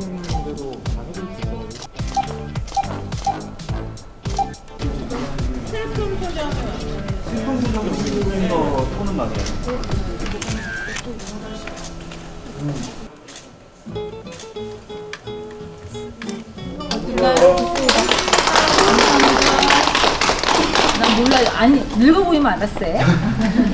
대로 실컷 포장은 슬픔 소장은 토는 맞아요. 난 몰라요. 아니 늙어 보이면 알았어요.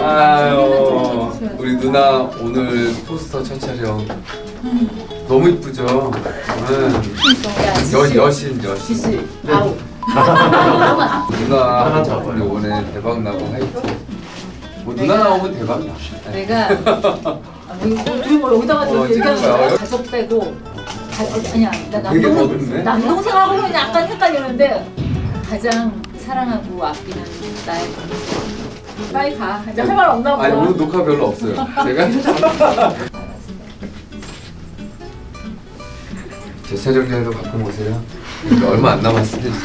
아유 우리 누나 오늘 포스터 첫 촬영 너무 이쁘죠? 응. 여, 여신 여신 아우. 누나 하나 작품 요번에 대박 나고 하이트 뭐 누나 나오면 대박 나 네. 내가 아, 뭐 이거 뭐 여기다가 어, 얘기하는 거야. 거야. 가족 빼고 가, 어, 아니야 나 남동. 남동생하고는 약간 헷갈리는데 가장 사랑하고 아끼는 나의 동생. 빨리 가. 이제 할 말 없나 보다. 아니 오늘 녹화 별로 없어요 제가 제 촬영장에도 오세요 얼마 안 남았을 텐데